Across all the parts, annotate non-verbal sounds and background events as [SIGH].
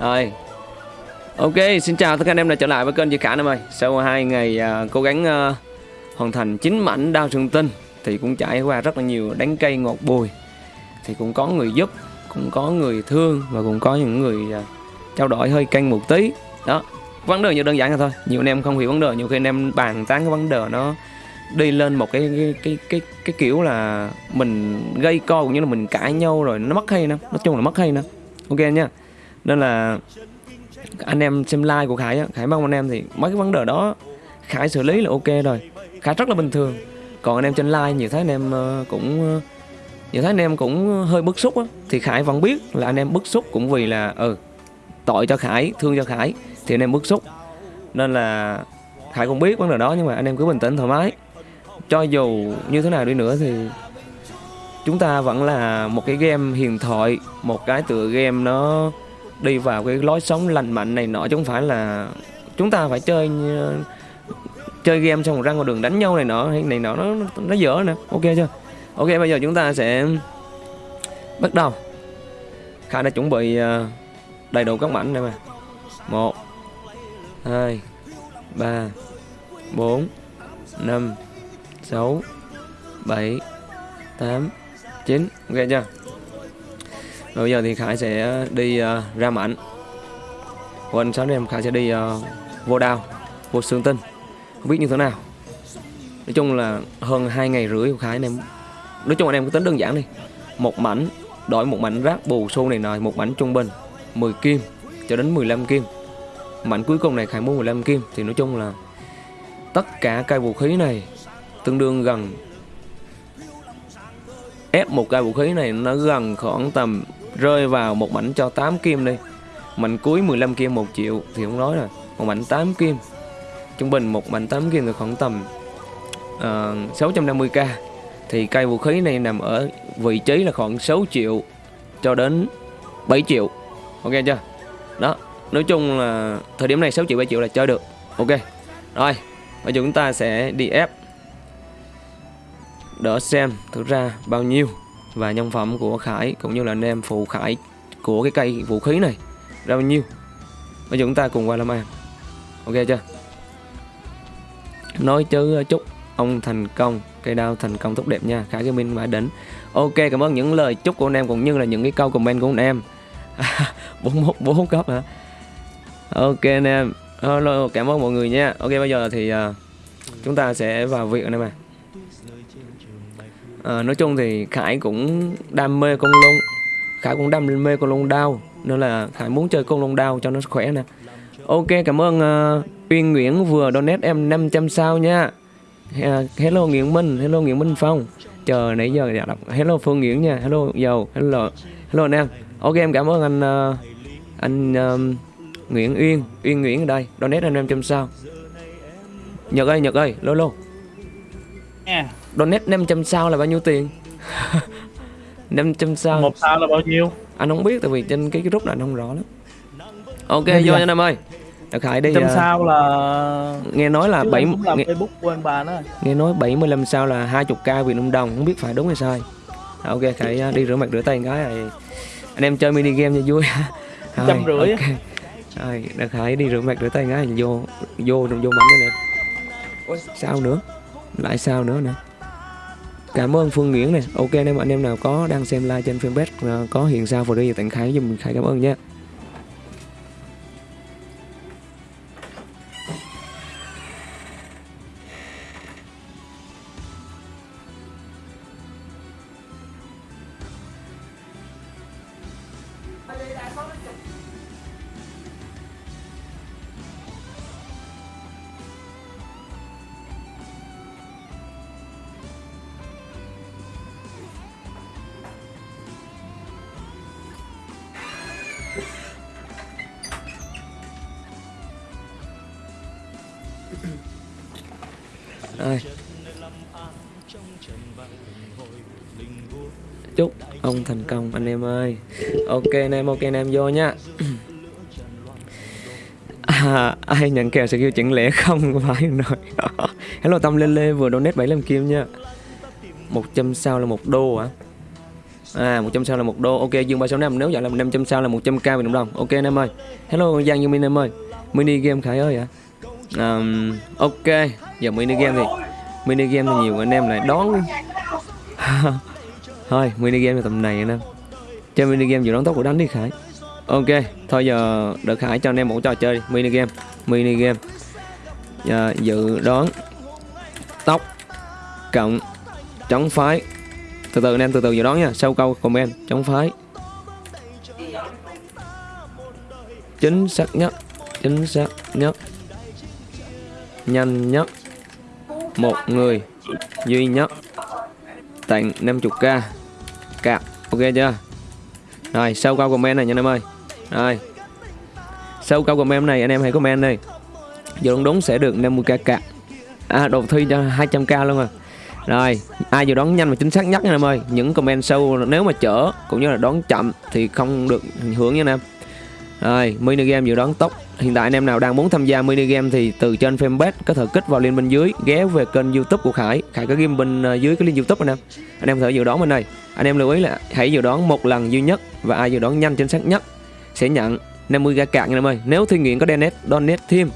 Rồi. Ok, xin chào tất cả anh em đã trở lại với kênh Duy Khả em ơi Sau hai ngày uh, cố gắng uh, hoàn thành chín mảnh đao trường tinh Thì cũng trải qua rất là nhiều đánh cây ngọt bùi. Thì cũng có người giúp, cũng có người thương Và cũng có những người uh, trao đổi hơi canh một tí. Đó, vấn đề như đơn giản là thôi. Nhiều anh em không hiểu vấn đề, nhiều khi anh em bàn tán cái vấn đề nó đi lên một cái cái cái cái, cái kiểu là mình gây co cũng như là mình cãi nhau rồi nó mất hay nè nói chung là mất hay nè ok nha nên là anh em xem like của Khải á, Khải mong anh em thì mấy cái vấn đề đó Khải xử lý là ok rồi. Khải rất là bình thường. Còn anh em trên like nhiều thấy anh em ờ, cũng ờ, nhiều thấy anh em cũng hơi bức xúc á. Thì Khải vẫn biết là anh em bức xúc cũng vì là ừ tội cho Khải thương cho Khải thì anh em bức xúc. Nên là Khải cũng biết vấn đề đó nhưng mà anh em cứ bình tĩnh thoải mái. Cho dù như thế nào đi nữa thì chúng ta vẫn là một cái game hiền thoại một cái tựa game nó đi vào cái lối sống lành mạnh này nọ, chứ không phải là chúng ta phải chơi ờ, chơi game xong rồi ra ngoài đường đánh nhau này nọ, hay này nọ, nó nó dở nè ok chưa? Ok, bây giờ chúng ta sẽ bắt đầu. Khải đã chuẩn bị ờ, đầy đủ các mảnh đây mà. Một, hai, ba, bốn, năm, sáu, bảy, tám, chín. Ok chưa? Rồi bây giờ thì Khải sẽ đi uh, ra mảnh. Còn sáng nay em Khải sẽ đi uh, vô đao Vô xương tinh. Không biết như thế nào. Nói chung là hơn 2 ngày rưỡi của Khải anh em Nói chung anh em cứ tính đơn giản đi. Một mảnh đổi một mảnh rác bù xô này nọ Một mảnh trung bình 10 kim cho đến 15 kim. Mảnh cuối cùng này Khải mua 15 kim Thì nói chung là Tất cả cây vũ khí này Tương đương gần ép một cây vũ khí này nó gần khoảng tầm rơi vào một mảnh cho 8 kim đi. Mảnh cuối 15 kim 1 triệu thì không nói rồi. Một mảnh 8 kim. Trung bình một mảnh 8 kim thì khoảng tầm ờ, uh, 650k thì cây vũ khí này nằm ở vị trí là khoảng 6 triệu cho đến 7 triệu. Ok chưa? Đó nói chung là thời điểm này 6 triệu 7 triệu là chơi được. Ok rồi bây giờ chúng ta sẽ đi ép. Đỡ xem thực ra bao nhiêu và nhân phẩm của Khải cũng như là anh em phụ Khải của cái cây vũ khí này ra bao nhiêu. Bây giờ chúng ta cùng qua làm ăn ok chưa? Nói chứ chúc ông thành công cây đao thành công tốt đẹp nha. Khải Gaming mãi đỉnh. Ok cảm ơn những lời chúc của anh em cũng như là những cái câu comment của anh em. 41 [LAUGHS] bốn cấp hả? Ok anh em. Hello cảm ơn mọi người nha. Ok bây giờ thì uh, chúng ta sẽ vào việc anh em à à, nói chung thì Khải cũng đam mê con lông Khải cũng đam mê con lông đao nên là Khải muốn chơi con lông đao cho nó khỏe nè. Ok cảm ơn ờ, uh, Uyên Nguyễn vừa donate em 500 sao nha. Hello Nguyễn Minh hello Nguyễn Minh Phong. Chờ nãy giờ đã đọc hello Phương Nguyễn nha hello dầu hello hello anh em. Ok em cảm ơn anh uh, anh um, Nguyễn Uyên Uyên Nguyễn ở đây donate em 500 sao. Nhật ơi Nhật ơi lô lô. Yeah donate 500 sao là bao nhiêu tiền? [LAUGHS] 500 sao. Một sao là bao nhiêu? Anh không biết tại vì trên cái group này anh không rõ lắm. Ok Bây vô anh em ơi. Đặc Khải đi trăm à, sao là nghe nói là Chứ bảy em cũng làm nghe, facebook của anh bà đó nghe nói 75 sao là 20k Việt Nam đồng không biết phải đúng hay sai. À, ok Khải à, đi rửa mặt rửa tay cái rồi. Anh em chơi mini game cho vui. [LAUGHS] Rồi, Trăm rưỡi. ok. rồi Đặc Khải đi rửa mặt rửa tay cái vô vô vô mảnh nữa nè. Ôi, sao nữa? Lại sao nữa nè cảm ơn Phương Nguyễn này, ok anh em anh em nào có đang xem live trên fanpage à, có hiện sao vào đây tặng khái giùm Khải cảm ơn nha. Ơi Chúc ông thành công anh em ơi Ok anh em, ok anh em vô nhá à, Ai nhận kèo skill chẳng lẽ không [LAUGHS] phải rồi [LAUGHS] Hello Tâm Lê Lê vừa donate 75 kim nha 100 sao là một đô hả À à 100 sao là một đô. Ok Dương 365 nếu vậy là 500 sao là 100k Việt Nam đồng. Ok anh em ơi. Hello Giang Dương Minh em ơi. Mini game Khải ơi ạ. Um, ok, giờ mini game thì mini game thì nhiều anh em lại đón [LAUGHS] thôi, mini game là tầm này anh em. Chơi mini game dự đoán tốc của đánh đi, Khải. Ok, thôi giờ đợt Khải cho anh em một trò chơi đi. mini game mini game. Giờ dự đoán tốc cộng chống phái. Từ từ anh em, từ từ dự đoán nha. Sau câu comment, chống phái. Chính xác nhất, chính xác nhất. Nhanh nhất một người. Duy nhất. Tặng 50k cạp ok chưa? Rồi sau câu comment này nha anh em ơi. Rồi. Sau câu comment này, anh em hãy comment đi. Dự đoán đúng sẽ được 50k cạp à đầu thi cho 200k luôn rồi rồi, ai dự đoán nhanh và chính xác nhất nha anh em ơi. Những comment sâu nếu mà chở cũng như là đoán chậm thì không được hưởng nha anh em rồi mini game dự đoán tốc. Hiện tại anh em nào đang muốn tham gia mini game thì từ trên fanpage có thể kích vào link bên dưới, ghé về kênh youtube của khải. Khải có game bên ờ, dưới cái link youtube anh em. Anh em có thể dự đoán bên đây. Anh em lưu ý là hãy dự đoán một lần duy nhất và ai dự đoán nhanh chính xác nhất sẽ nhận 50 k cạn nha em ơi. Nếu thi nguyện có donate donate thêm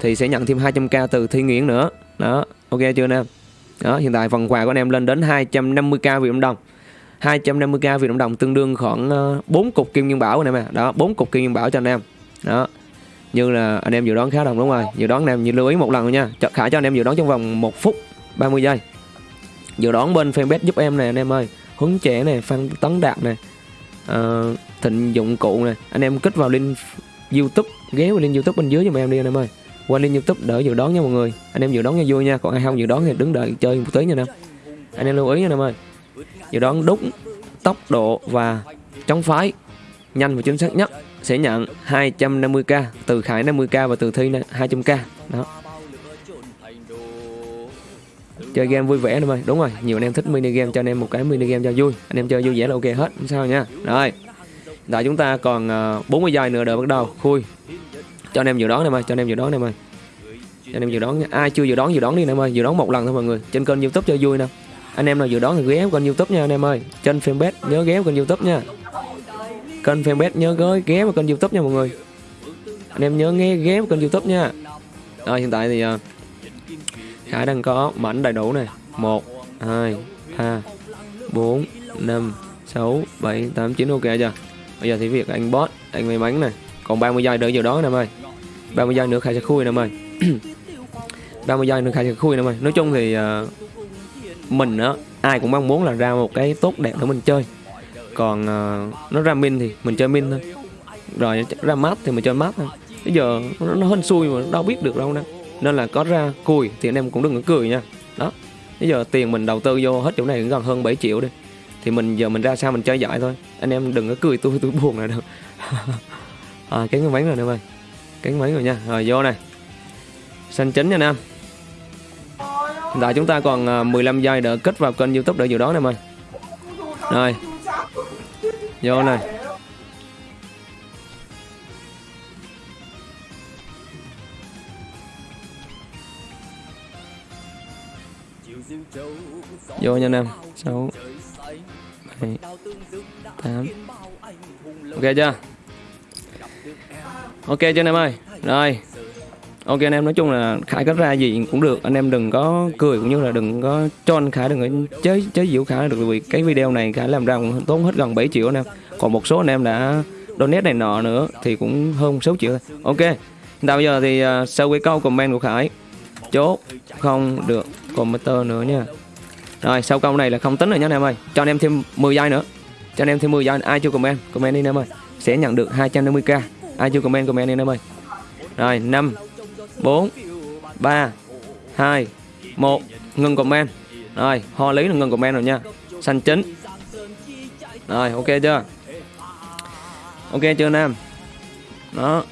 thì sẽ nhận thêm 200k từ thi nguyện nữa. Đó, ok chưa anh em? Đó, hiện tại phần quà của anh em lên đến 250k Việt Nam đồng. 250k Việt Nam đồng tương đương khoảng ờ, 4 cục kim nguyên bảo anh em à đó 4 cục kim nguyên bảo cho anh em. Đó như là anh em dự đoán khá đồng đúng rồi. Dự đoán anh em như lưu ý một lần nha. Cho- khải cho anh em dự đoán trong vòng 1 phút 30 giây. Dự đoán bên fanpage giúp em này anh em ơi. Hướng trẻ này phan tấn đạt này ờ, thịnh dụng cụ này anh em kích vào link youtube ghé vào link youtube bên dưới cho em đi anh em ơi. Qua link youtube đỡ dự đoán nha mọi người. Anh em dự đoán cho vui nha. Còn ai không dự đoán thì đứng đợi chơi một tí nha anh em. Anh em lưu ý nha anh em ơi dự đoán đúng, tốc độ và chống phái nhanh và chính xác nhất sẽ nhận 250k từ Khải 50k và từ Thi 200k đó. Chơi game vui vẻ anh em ơi đúng rồi, nhiều anh em thích mini game cho anh em một cái mini game cho vui. Anh em chơi vui vẻ là ok hết, không sao nha. Rồi tại chúng ta còn ờ, 40 giây nữa đợi bắt đầu. Khui. Cho anh em dự đoán em ơi cho anh em dự đoán em ơi cho anh em dự đoán nha. ai chưa dự đoán dự đoán đi em ơi dự đoán một lần thôi mọi người. Trên kênh youtube cho vui nè anh em nào dự đoán thì ghé kênh youtube nha anh em ơi. Trên fanpage nhớ ghé kênh youtube nha. Kênh fanpage nhớ ghé ghé vào kênh youtube nha mọi người. Anh em nhớ nghe ghé vào kênh youtube nha. Rồi hiện tại thì ờ, Khải đang có mảnh đầy đủ này 1 2 3 4 5 6 7 8 9 ok chưa? Bây giờ thì việc anh boss anh may mắn này còn 30 giây nữa giờ đó em ơi. 30 giây nữa Khải sẽ khui anh em ơi. [CLEARS THROAT] 30 giây nữa Khải sẽ khui anh em ơi. Nói chung thì uh, mình á ai cũng mong muốn là ra một cái tốt đẹp để mình chơi. Còn uh, nó ra min thì mình chơi min thôi. Rồi ra mát thì mình chơi mát thôi. Bây giờ nó, nó hên xui mà đâu biết được đâu nè. Nên là có ra cùi thì anh em cũng đừng có cười nha. Đó bây giờ tiền mình đầu tư vô hết chỗ này cũng gần hơn 7 triệu đi. Thì mình giờ mình ra sao mình chơi giỏi thôi. Anh em đừng có cười tôi tôi buồn là được. [LAUGHS] À, cái máy rồi anh em ơi cái máy rồi nha. Rồi vô này. Xanh chính nha anh em hiện tại chúng ta còn à, 15 giây để kết vào kênh youtube để dự đoán em ơi. Rồi. Vô này vô nha anh em. Sáu, bảy, tám. Ok chưa? Ok chưa anh em ơi? Rồi ok anh em nói chung là khải có ra gì cũng được. Anh em đừng có cười cũng như là đừng có cho anh khải đừng có chế chế giễu khải được. Vì cái video này khải làm ra cũng tốn hết gần 7 triệu anh em. Còn một số anh em đã donate này nọ nữa thì cũng hơn 6 triệu thôi. Ok hiện tại bây giờ thì uh, sau cái câu comment của khải chốt không được commenter nữa nha. Rồi sau câu này là không tính rồi nhé anh em ơi. Cho anh em thêm 10 giây nữa. Cho anh em thêm 10 giây ai chưa comment comment đi anh em ơi. Sẽ nhận được 250k ai chưa comment comment đi anh em ơi. Rồi 5 4 3 2 1 ngừng comment. Rồi ho lý là ngừng comment rồi nha. Xanh chính rồi ok chưa? Ok chưa anh em? Đó.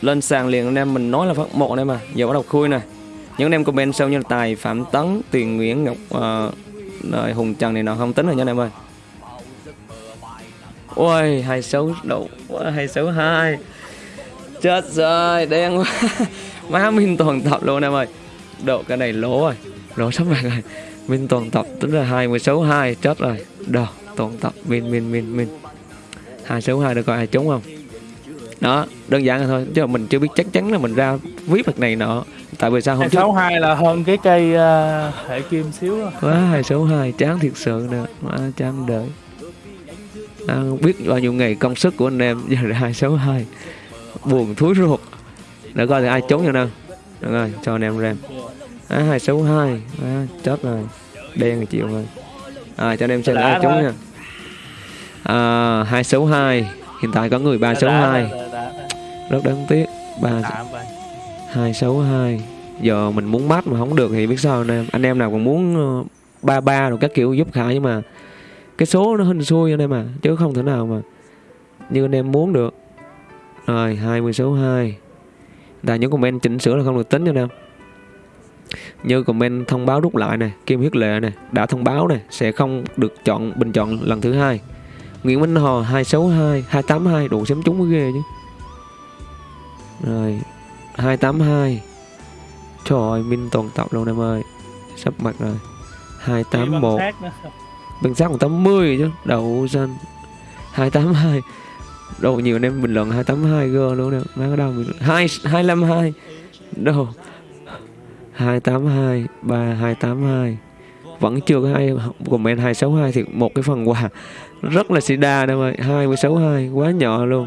Lên sàn liền anh em mình nói là phát một anh em à. Giờ bắt đầu khui nè. Những anh em comment sau như là tài phạm tấn tiền nguyễn ngọc uh, rồi hùng trần này nọ không tính rồi nha anh em ơi. Ôi hai sáu độ hai sáu hai. Chết rồi đen quá. [LAUGHS] má minh toàn tập luôn em ơi. Độ cái này lỗ rồi. Lỗ sắp bạc rồi. Minh toàn tập tính là hai mươi sáu hai chết rồi. Đồ toàn tập min min min min. Hai số hai được coi ai trúng không? Đó đơn giản là thôi. Chứ mình chưa biết chắc chắn là mình ra viết mặt này nọ. Tại vì sao hôm trước 262 là hơn cái cây uh, hệ kim xíu quá hai số hai chán thiệt sự nè quá chán đợi à, không biết bao nhiêu ngày công sức của anh em giờ là hai số hai. Buồn thúi ruột để coi thì ai trốn cho nào được rồi cho anh em rem à, hai số hai. À, chết rồi. Đen rồi chịu rồi. À, cho anh em xem ai thôi. nha. À, hai số hai. Hiện tại có người ba số Đã, hai. đã, đã, đã. rất đáng tiếc. Ba Tạm vậy. hai sáu hai. Giờ mình muốn bắt mà không được thì biết sao anh em. Anh em nào còn muốn ờ, ba ba rồi các kiểu giúp khải nhưng mà cái số nó hình xui anh em à chứ không thể nào mà như anh em muốn được. Rồi 20 số 2 là những comment chỉnh sửa là không được tính cho em như comment thông báo rút lại này kim huyết lệ này đã thông báo này sẽ không được chọn bình chọn lần thứ hai. Nguyễn Minh Hò 262 282 đủ xém trúng mới ghê chứ. Rồi 282 Trời ơi, Minh toàn tập luôn em ơi. Sắp mặt rồi. Chỉ bằng 281 sát nữa. Bằng sát còn 80 chứ Đậu xanh. 282 Đồ nhiều anh em bình luận 282 gơ luôn nè Má cái đâu bình luận. 2, 252 Đồ 282 3 282 Vẫn chưa có ai comment 262 Thì một cái phần quà. Rất là xì đa em ơi 262 Quá nhỏ luôn.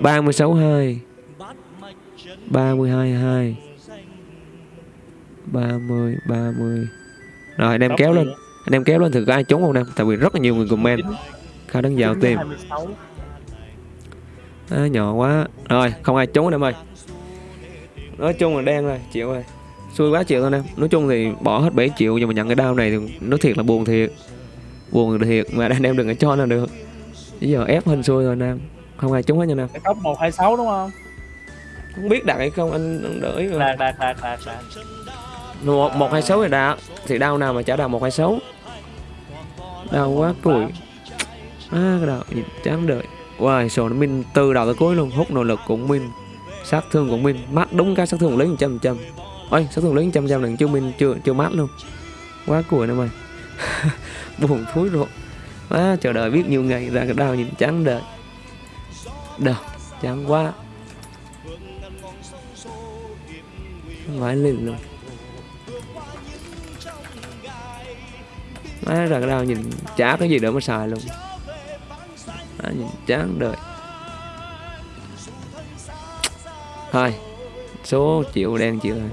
362 32 2 30 30 Rồi anh em kéo lên? Anh em kéo lên thử có ai trúng không em Tại vì rất là nhiều người comment. Khá đáng dạo tìm 26. À, Nhỏ quá. Rồi không ai trúng em ơi. Nói chung là đen rồi chịu rồi. Xui quá chịu thôi em. Nói chung thì bỏ hết 7 triệu Nhưng mà nhận cái đau này thì nói thiệt là buồn thiệt. Buồn thiệt mà anh em đừng có cho nào được. Bây giờ ép hình xui rồi em. Không ai trúng hết nha anh em. Cái tóc 126 đúng không? Không biết đạt hay không anh, anh đợi rồi Đạt đạt đạt đạt đạt. một một hai sáu thì đau thì đau nào mà chả đau một hai sáu. Đau quá cùi. À, cái nhìn chán đợi wow sổ nó min từ đầu tới cuối luôn. Hút nội lực cũng min. Sát thương cũng min. Mát, đúng cái sát thương lấy 100 trăm ôi, sát thương lấy một trăm trăm lần chưa min, chưa chưa mát luôn. Quá cùi nè mày. [LAUGHS] Buồn thúi rồi quá chờ đợi biết nhiều ngày ra cái đau nhìn chán đợi đâu chán quá. Mãi lên luôn. Má, ra cái đau nhìn chả cái gì để mà xài luôn. Má nhìn chán đời. Thôi Số triệu đen chịu rồi.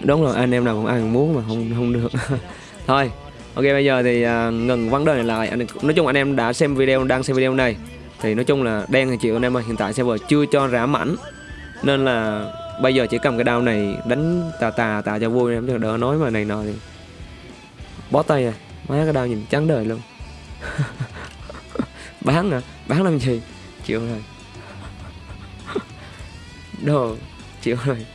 Đúng rồi anh em nào cũng ai cũng muốn mà không không được. [LAUGHS] Thôi Ok bây giờ thì uh, ngừng vấn đề này lại. Anh Nói chung anh em đã xem video đang xem video này. Thì nói chung là đen thì chịu anh em ơi Hiện tại server chưa cho rã mảnh. Nên là bây giờ chỉ cầm cái đao này đánh tà tà tà cho vui em đỡ nói mà này nọ thì bó tay à. Má cái đao nhìn trắng đời luôn. [LAUGHS] bán à bán làm gì? Chịu rồi. Đồ chịu rồi.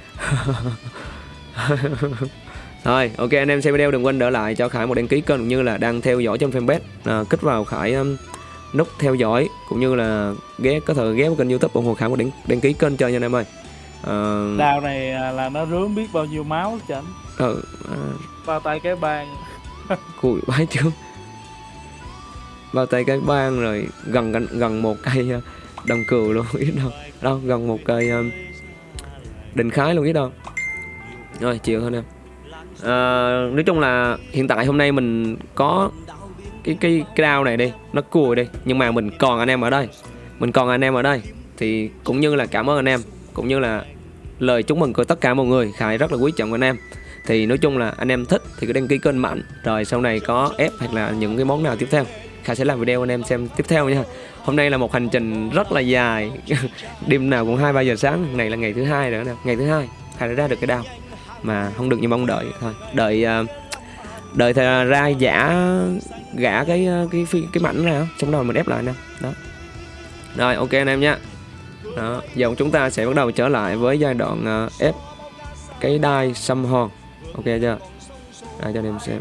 Rồi, ok anh em xem video đừng quên đỡ lại cho Khải một đăng ký kênh cũng như là đang theo dõi trên fanpage. À, kích vào Khải um, nút theo dõi cũng như là ghé có thể ghé vào kênh YouTube ủng hộ Khải một đăng, đăng ký kênh cho nha anh em ơi. À, Đào này à, là nó rướm biết bao nhiêu máu chảnh. ừ, à, Bao tay cái bàn. cùi bái chứ bao tay cái ban rồi gần gần, gần một cây ờ, đồng cừu luôn [LAUGHS] biết đâu. Đâu gần một cây um, đình khái luôn biết đâu. Rồi chịu thôi em à, ờ, nói chung là hiện tại hôm nay mình có cái cái cái đao này đi nó cùi đi nhưng mà mình còn anh em ở đây. Mình còn anh em ở đây thì cũng như là cảm ơn anh em cũng như là lời chúc mừng của tất cả mọi người. Khải rất là quý trọng anh em. Thì nói chung là anh em thích thì cứ đăng ký kênh mạnh rồi sau này có ép hoặc là những cái món nào tiếp theo. Khải sẽ làm video anh em xem tiếp theo nha. Hôm nay là một hành trình rất là dài. [LAUGHS] Đêm nào cũng hai ba giờ sáng. Này là ngày thứ hai nữa nè. Ngày thứ hai, Khải đã ra được cái đao mà không được như mong đợi. Thôi, đợi à, đợi thì ra giả, gã cái cái cái phi, cái mảnh ra. Xong rồi mình ép lại nè. Đó. Rồi, ok anh em nha. Đó, giờ chúng ta sẽ bắt đầu trở lại với giai đoạn à, ép cái đai xăm hòn ok chưa? Đây cho anh em xem.